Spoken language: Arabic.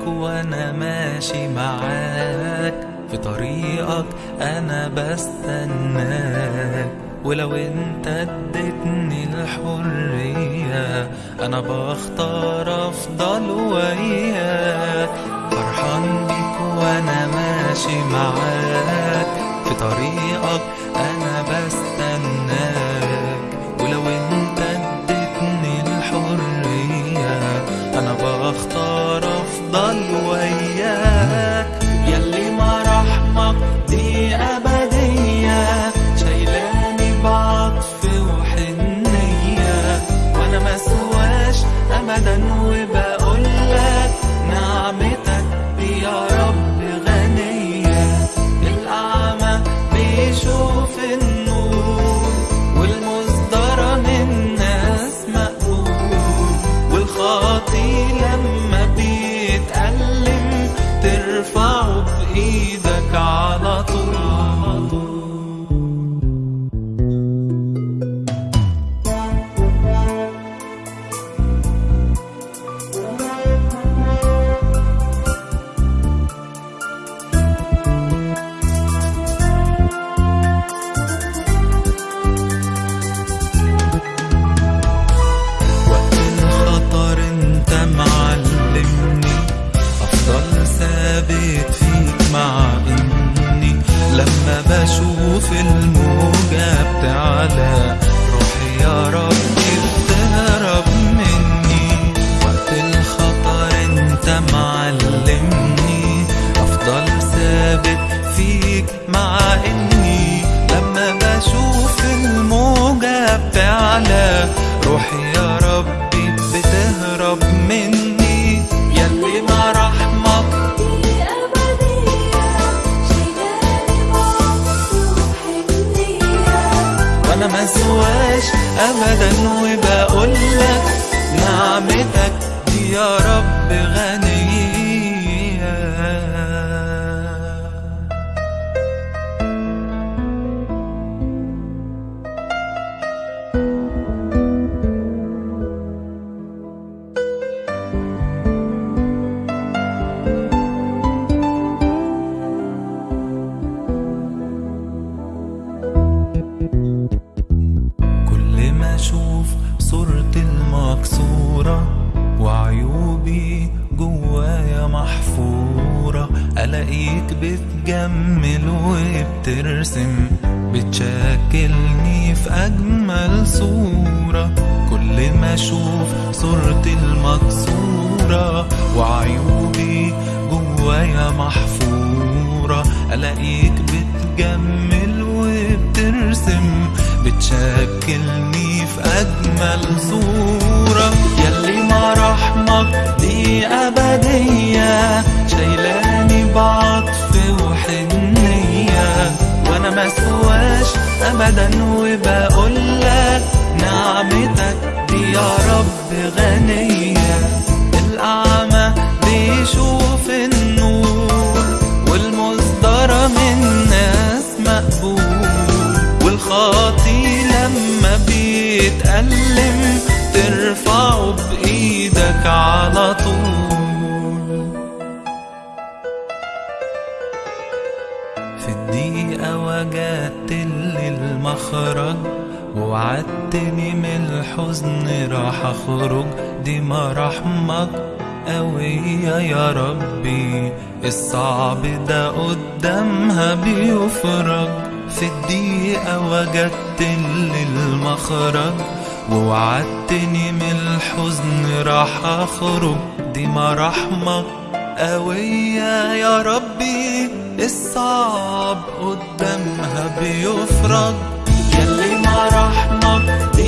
بيك وأنا ماشي معاك. في طريقك أنا بستناك. ولو أنت اديتني الحرية أنا بختار أفضل وياك فرحان بيك وأنا ماشي معاك. في طريقك أنا وأنا مسواش ابدا وبقولك نعمتك دي يا رب غنية. الاقيك بتجمل وبترسم بتشكلني في أجمل صورة. كل ما أشوف صورتي المكسورة وعيوبي جوايا محفورة. ألاقيك بتجمل وبترسم بتشكلني في أجمل صورة. يلي ما رحمك دي أبدية. الأعمى بيشوف النور والمصدر من ناس مقبول والخاطي لما بيتألم ترفعه بإيدك على طول. في الدقيقة وجدت لي ووعدتني من الحزن راح أخرج دي مراحمك قوية يا ربي. الصعب ده قدامها بيفرج في الدقيقة وجدت لي المخرج. ووعدتني من الحزن راح أخرج دي مراحمك قوية يا ربي. الصعب قدامها بيفرج. أبدية شايلاني